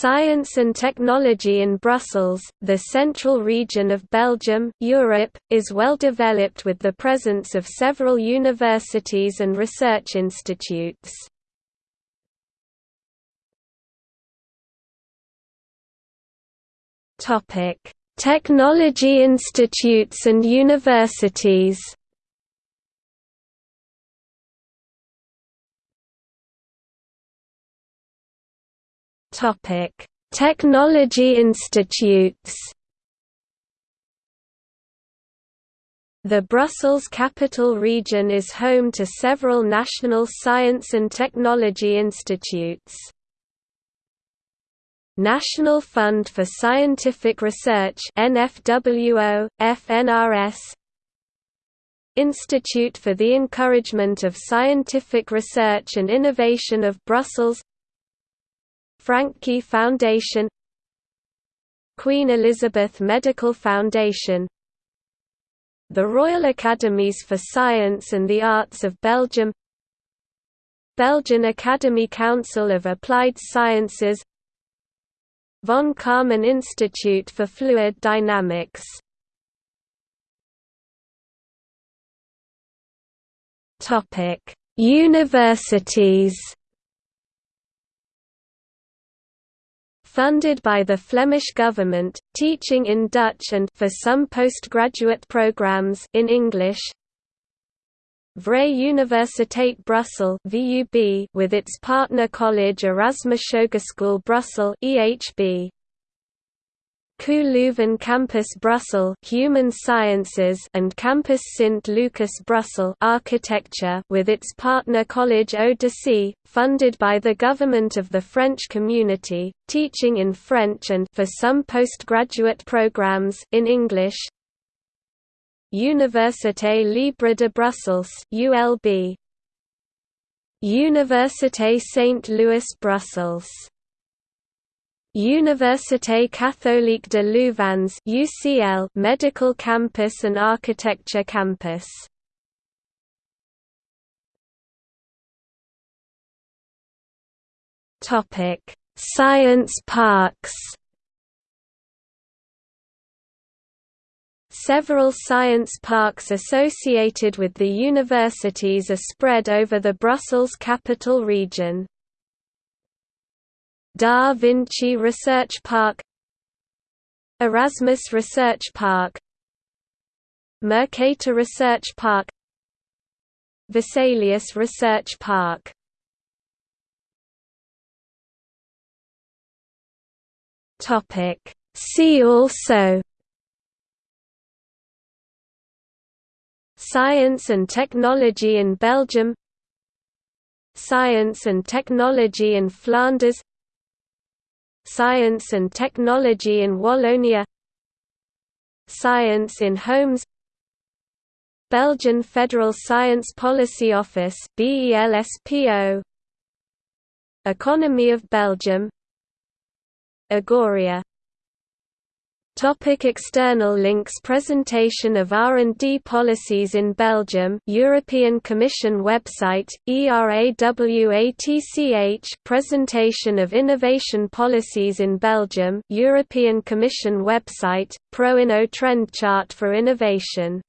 Science and technology in Brussels, the central region of Belgium, Europe, is well developed with the presence of several universities and research institutes. Technology institutes and universities Topic: Technology institutes. The Brussels Capital Region is home to several national science and technology institutes. National Fund for Scientific Research NFWO, FNRS Institute for the Encouragement of Scientific Research and Innovation of Brussels Francqui Foundation Queen Elizabeth Medical Foundation The Royal Academies for Science and the Arts of Belgium Belgian Academy Council of Applied Sciences Von Karman Institute for Fluid Dynamics. Universities funded by the Flemish government, teaching in Dutch and for some postgraduate programs in English. Vrije Universiteit Brussels (VUB) with its partner college Erasmus Hogeschool Brussels (EHB). KU Leuven Campus Brussels Human Sciences and Campus Sint Lucas Brussels Architecture with its partner College Eau funded by the government of the French community, teaching in French and for some postgraduate programs in English. Université Libre de Brussels ULB Université Saint-Louis Brussels Université catholique de Louvain's UCL Medical Campus and Architecture Campus. Topic: Science parks. Several science parks associated with the universities are spread over the Brussels capital region. Da Vinci Research Park Erasmus Research Park Mercator Research Park Vesalius Research Park See also Science and technology in Belgium Science and technology in Flanders Science and Technology in Wallonia Science in Homes Belgian Federal Science Policy Office Economy of Belgium Agoria. Topic external links Presentation of R&D policies in Belgium European Commission website, ERAWATCH Presentation of innovation policies in Belgium European Commission website, ProInno trend chart for innovation